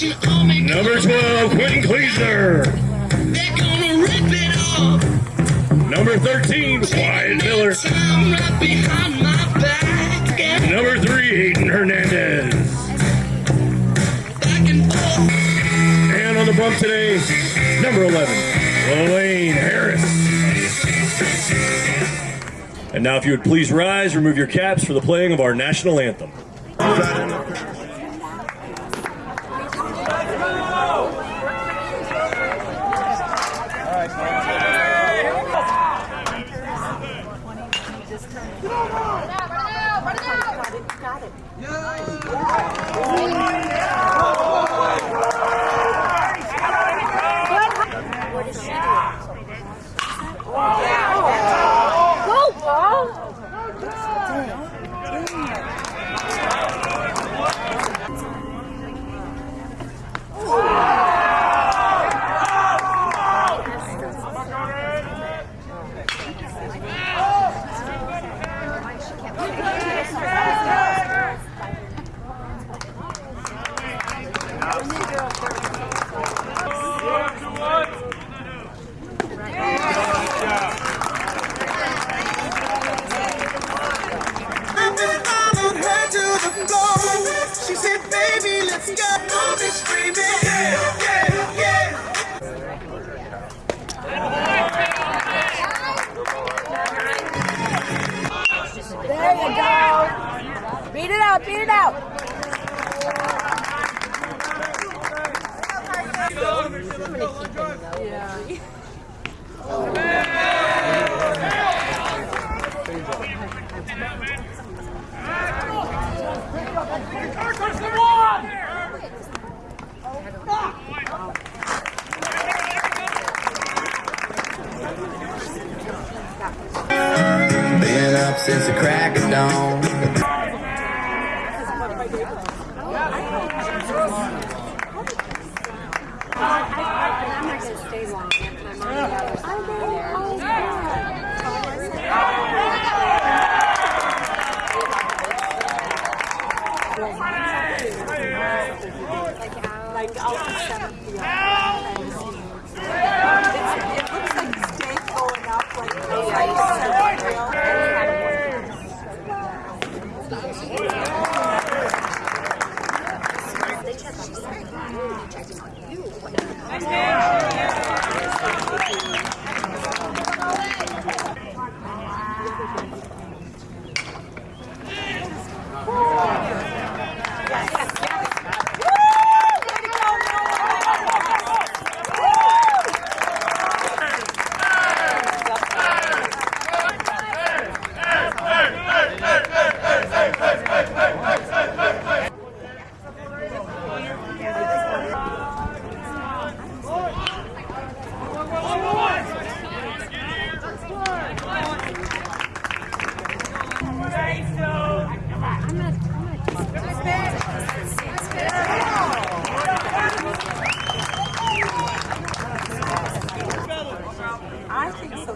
Number 12, Quentin Kleesner. Number 13, Wyatt Miller. Number 3, Hayden Hernandez. And on the bump today, number 11, Elaine Harris. And now if you would please rise, remove your caps for the playing of our national anthem. She I think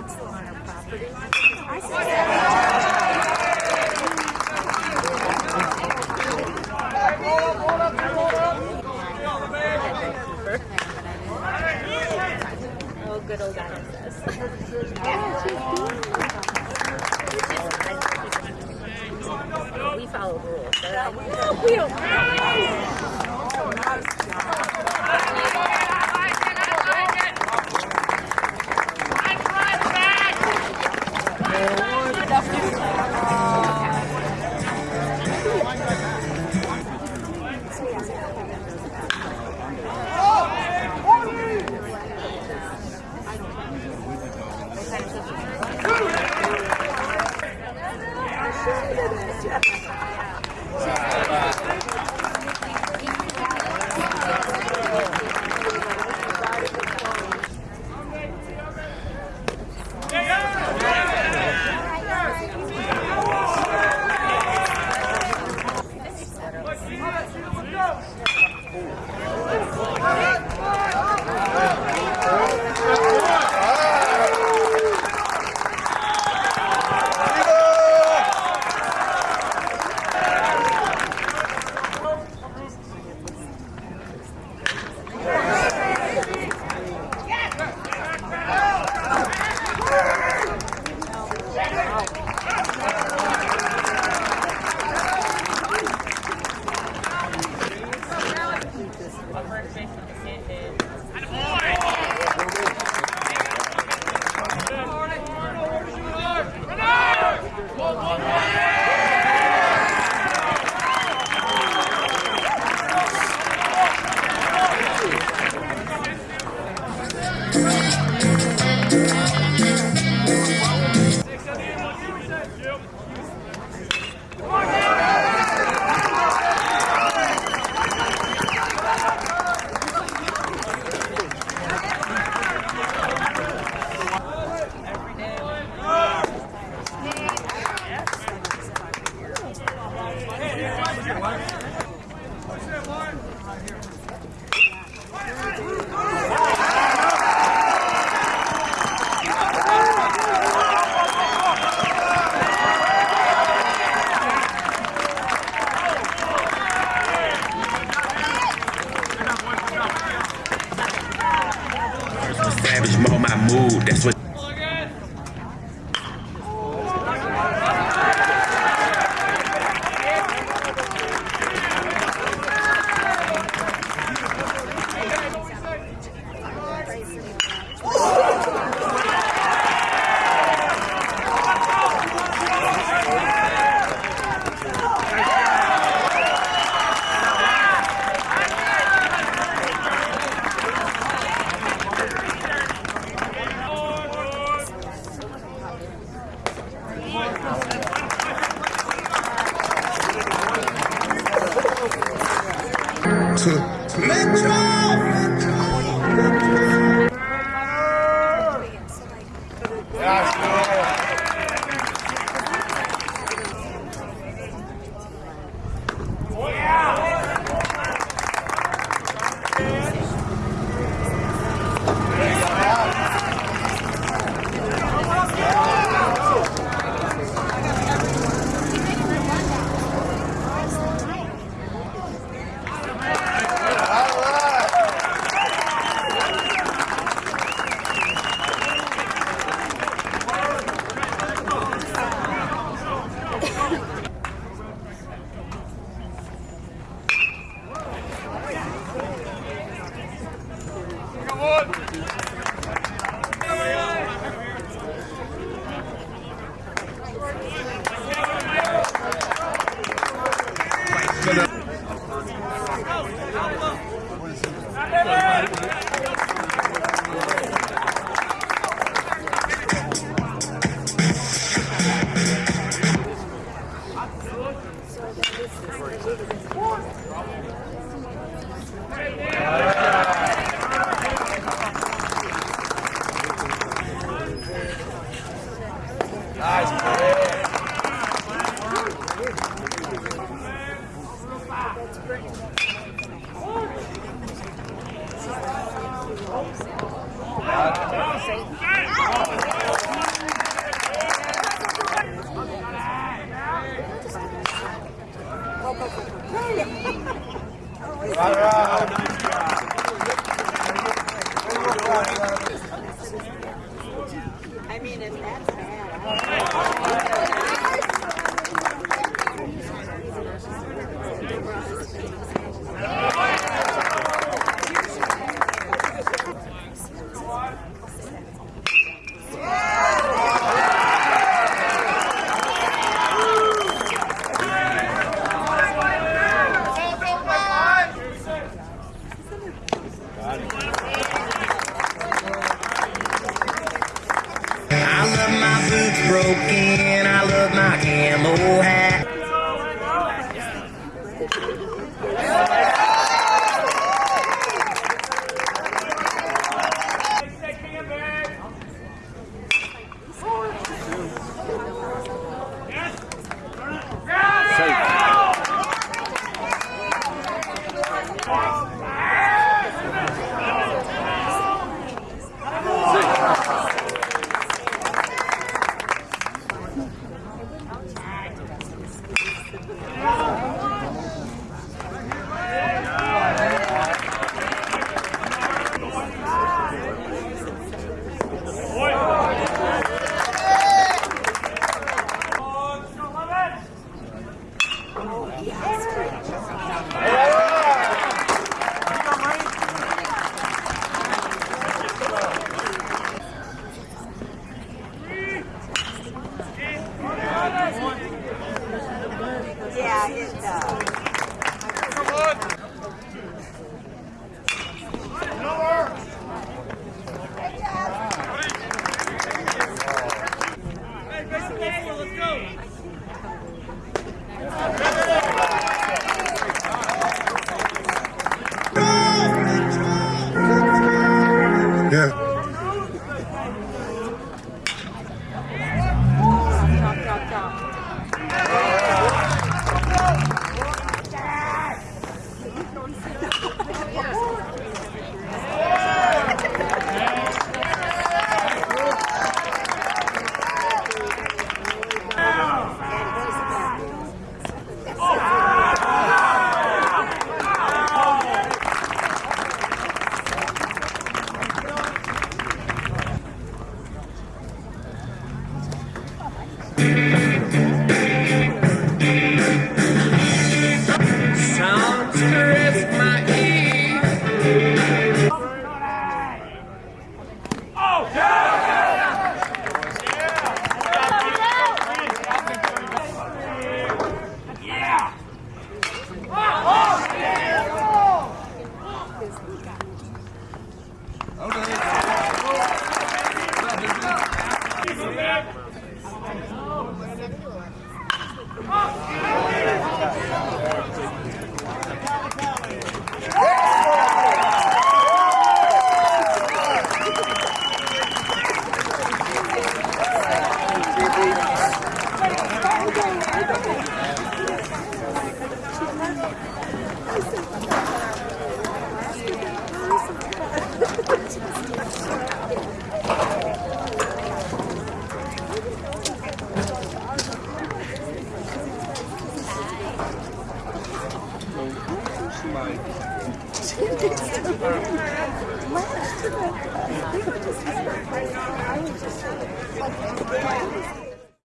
so on our property. Yes. on first base with the sand Metro! I I love my boots broken. I love my camo Yes.